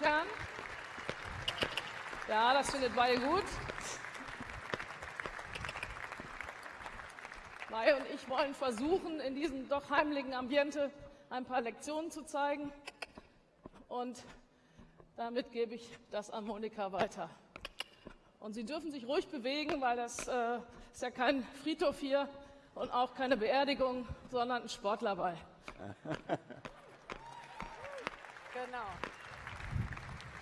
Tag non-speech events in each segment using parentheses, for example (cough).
Herren. Ja, das findet Weihe gut. Weihe und ich wollen versuchen, in diesem doch heimlichen Ambiente ein paar Lektionen zu zeigen. Und damit gebe ich das an Monika weiter. Und Sie dürfen sich ruhig bewegen, weil das äh, ist ja kein Friedhof hier und auch keine Beerdigung, sondern ein Sportlerball. (laughs) Genau.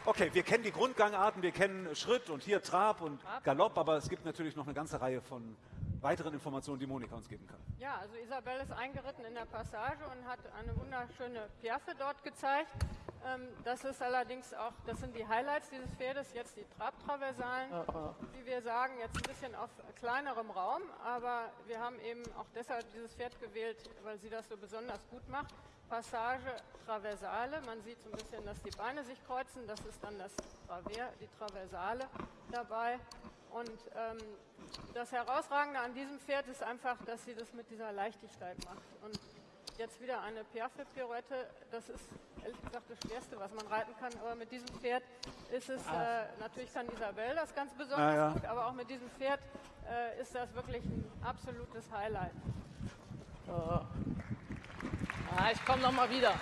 Okay, wir kennen die Grundgangarten, wir kennen Schritt und hier Trab und Galopp, aber es gibt natürlich noch eine ganze Reihe von weiteren Informationen, die Monika uns geben kann. Ja, also Isabel ist eingeritten in der Passage und hat eine wunderschöne Piaffe dort gezeigt. Ähm, das ist allerdings auch, das sind die Highlights dieses Pferdes, jetzt die Trabtraversalen, wie wir sagen, jetzt ein bisschen auf kleinerem Raum, aber wir haben eben auch deshalb dieses Pferd gewählt, weil sie das so besonders gut macht. Passage Traversale, man sieht so ein bisschen, dass die Beine sich kreuzen, das ist dann das Traver, die Traversale dabei. Und ähm, das Herausragende an diesem Pferd ist einfach, dass sie das mit dieser Leichtigkeit macht. Und jetzt wieder eine Piaffe-Pirouette, das ist ehrlich gesagt das Schwerste, was man reiten kann. Aber mit diesem Pferd ist es, äh, natürlich kann Isabel das ganz besonders Ah, ja. gut, aber auch mit diesem Pferd äh, ist das wirklich ein absolutes Highlight. Ah, ich komme noch mal wieder.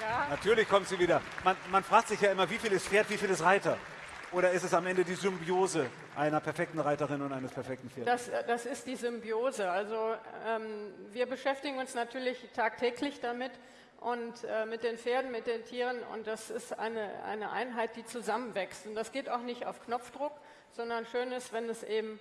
Ja, Natürlich kommt sie wieder. Man, man fragt sich ja immer, wie viel ist Pferd, wie viel ist Reiter? Oder ist es am Ende die Symbiose einer perfekten Reiterin und eines perfekten Pferdes? das, äh, das ist die Symbiose. Also ähm, wir beschäftigen uns natürlich tagtäglich damit und äh, mit den Pferden, mit den Tieren und das ist eine, eine Einheit, die zusammenwächst. Und das geht auch nicht auf Knopfdruck, sondern schön ist, wenn es eben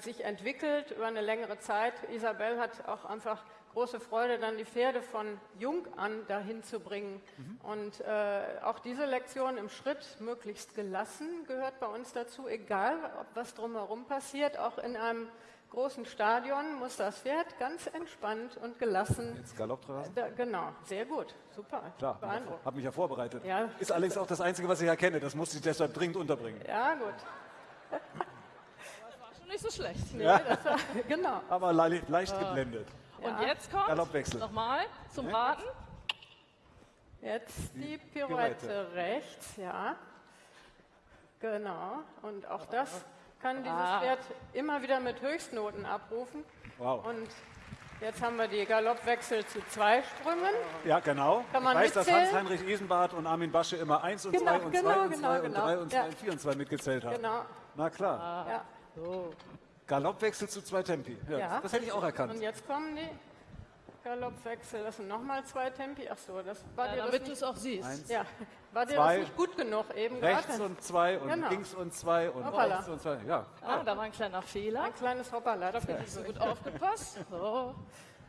sich entwickelt über eine längere Zeit. Isabel hat auch einfach große Freude, dann die Pferde von jung an dahin zu bringen. Und äh, auch diese Lektion im Schritt, möglichst gelassen, gehört bei uns dazu, egal ob was drumherum passiert. Auch in einem großen Stadion muss das Pferd ganz entspannt und gelassen. Jetzt Galopp draus? Da, genau, sehr gut, super. Klar, habe mich ja vorbereitet. Ja. Ist allerdings auch das Einzige, was ich erkenne. Das musste ich deshalb dringend unterbringen. Ja, gut. So schlecht. Nee, das war, (laughs) genau. Aber le leicht geblendet. Und jetzt kommt nochmal zum Raten. Jetzt die Pirouette. Pirouette rechts, ja. Genau. Und auch das kann dieses Ah. Pferd immer wieder mit Höchstnoten abrufen. Wow. Und jetzt haben wir die Galoppwechsel zu zwei Sprüngen. Ja, genau. Kann man ich weiß, dass mitzählen? Hans-Heinrich Isenbart und Armin Basche immer 1 und Genau, 2 und 2 genau, und 2 genau, und genau. 3 und 2 Ja. und 4 und 2 mitgezählt haben. Genau. Na klar. Ja. Galoppwechsel zu zwei Tempi. Ja, Ja. Das hätte ich auch erkannt. Und jetzt kommen die Galoppwechsel. Das sind nochmal zwei Tempi. Ach so, das war Ja, dir damit du es auch siehst. Eins, ja, war dir zwei, das nicht gut genug eben rechts gerade? und zwei und Genau. links und zwei und Hoppala. rechts und zwei. Ja. Ah, da war ein kleiner Fehler. Ein kleines Hoppala. Das Nicht so gut aufgepasst. So.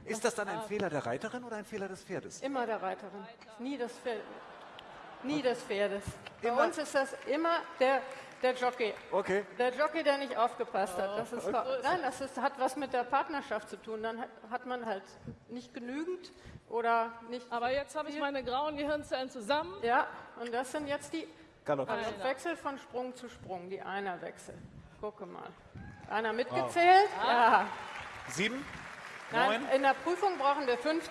Ist das dann ein Fehler der Reiterin oder ein Fehler des Pferdes? Immer der Reiterin. Nie das Pferd. Nie des Pferdes. Bei Immer- uns ist das immer der, der Jockey. Okay. Der Jockey, der nicht aufgepasst hat. Das ist, nein, das ist, hat was mit der Partnerschaft zu tun. Dann hat, hat man halt nicht genügend oder nicht. Aber jetzt habe ich meine grauen Gehirnzellen zusammen. Ja, und das sind jetzt die Galopp. also Wechsel von Sprung zu Sprung, die Einerwechsel. Gucke mal. Einer mitgezählt? Ja. Sieben? Nein, in der Prüfung brauchen wir 15.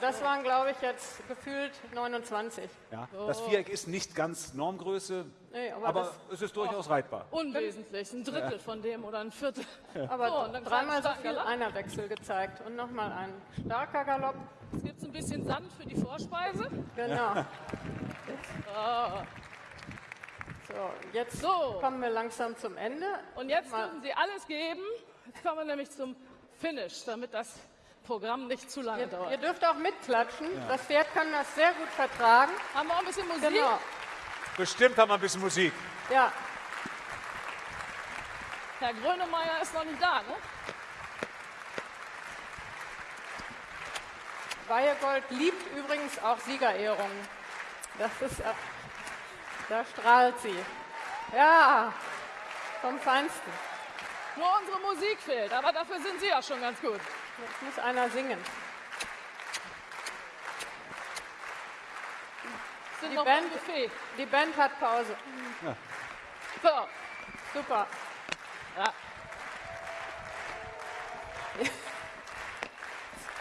Das waren, glaube ich, jetzt gefühlt 29. Ja. Das Viereck ist nicht ganz Normgröße, Nee, aber aber es ist durchaus reitbar. Unwesentlich, ein Drittel von dem oder ein Viertel. Aber So, dreimal so viel Galopp. Einerwechsel gezeigt. Und nochmal ein starker Galopp. Jetzt gibt es ein bisschen Sand für die Vorspeise. Genau. So, jetzt So. kommen wir langsam zum Ende. Und jetzt Mal- müssen Sie alles geben. Jetzt kommen wir nämlich zum Finish, damit das Programm nicht zu lange Ihr, ihr dauert. dürft auch mitklatschen. Das Pferd kann das sehr gut vertragen. Haben wir auch ein bisschen Musik? Genau. Bestimmt haben wir ein bisschen Musik. Ja, Herr Grönemeyer ist noch nicht da, ne? Weihegold liebt übrigens auch Siegerehrungen. Das ist, äh, da strahlt sie. Ja, vom Feinsten. Nur unsere Musik fehlt, aber dafür sind Sie ja schon ganz gut. Jetzt muss einer singen. Sind Die noch Band-. Die Band hat Pause. So, Super. ja. (laughs)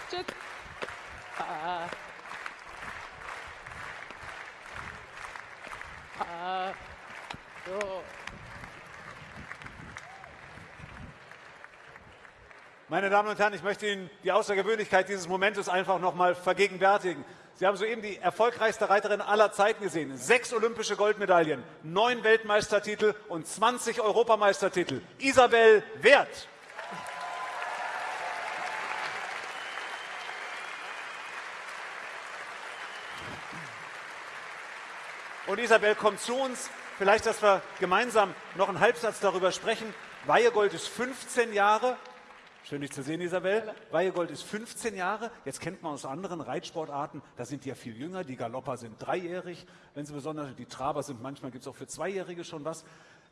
Tschüss. Ah. Meine Damen und Herren, ich möchte Ihnen die Außergewöhnlichkeit dieses Momentes einfach noch mal vergegenwärtigen. Sie haben soeben die erfolgreichste Reiterin aller Zeiten gesehen. Sechs olympische Goldmedaillen, neun Weltmeistertitel und 20 Europameistertitel. Isabel Wert. Und Isabel kommt zu uns. Vielleicht, dass wir gemeinsam noch einen Halbsatz darüber sprechen. Weihegold ist 15 Jahre. Schön, dich zu sehen, Isabel. Weihegold ist 15 Jahre. Jetzt kennt man aus anderen Reitsportarten, da sind die ja viel jünger. Die Galopper sind dreijährig. Wenn sie besonders, die Traber sind, manchmal gibt es auch für Zweijährige schon was.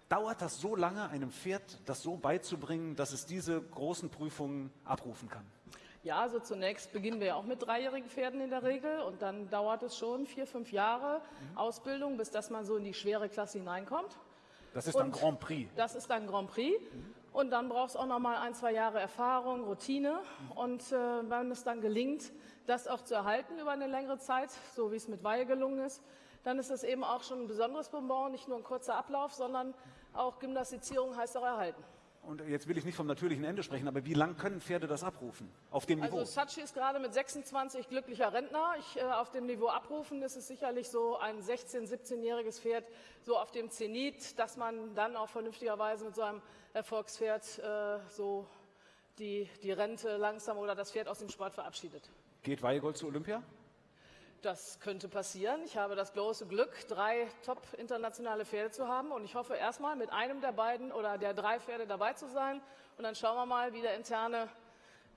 Dauert das so lange, einem Pferd das so beizubringen, dass es diese großen Prüfungen abrufen kann? Ja, also zunächst beginnen wir ja auch mit dreijährigen Pferden in der Regel und dann dauert es schon vier, fünf Jahre mhm. Ausbildung, bis dass man so in die schwere Klasse hineinkommt. Das ist dann Grand Prix. Das ist dann Grand Prix. Mhm. Und dann braucht es auch noch mal ein, zwei Jahre Erfahrung, Routine. Und äh, wenn es dann gelingt, das auch zu erhalten über eine längere Zeit, so wie es mit Weihe gelungen ist, dann ist es eben auch schon ein besonderes Bonbon, nicht nur ein kurzer Ablauf, sondern auch Gymnastizierung heißt auch erhalten. Und jetzt will ich nicht vom natürlichen Ende sprechen, aber wie lang können Pferde das abrufen? Auf dem Niveau? Also Sachi ist gerade mit 26 glücklicher Rentner. Ich, äh, auf dem Niveau abrufen ist es sicherlich so ein 16-, 17-jähriges Pferd, so auf dem Zenit, dass man dann auch vernünftigerweise mit so einem Erfolgspferd äh, so die, die Rente langsam oder das Pferd aus dem Sport verabschiedet. Geht Weihegold zu Olympia? Das könnte passieren. Ich habe das große Glück, drei top internationale Pferde zu haben. Und ich hoffe erstmal mit einem der beiden oder der drei Pferde dabei zu sein. Und dann schauen wir mal, wie der interne,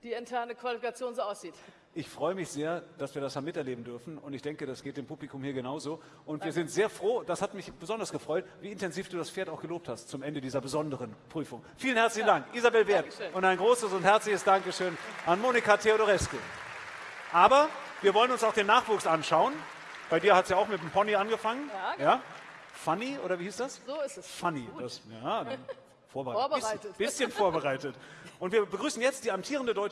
die interne Qualifikation so aussieht. Ich freue mich sehr, dass wir das haben miterleben dürfen. Und ich denke, das geht dem Publikum hier genauso. Und Danke. wir sind sehr froh, das hat mich besonders gefreut, wie intensiv du das Pferd auch gelobt hast zum Ende dieser besonderen Prüfung. Vielen herzlichen ja. Dank, Isabel Wert. Und ein großes und herzliches Dankeschön an Monika Theodorescu. Aber wir wollen uns auch den Nachwuchs anschauen. Bei dir hat es ja auch mit dem Pony angefangen. Ja, genau. ja? Funny oder wie hieß das? So ist es. Funny. Das, ja, (laughs) vorbereitet. vorbereitet. Bisschen, bisschen vorbereitet. Und wir begrüßen jetzt die amtierende deutsche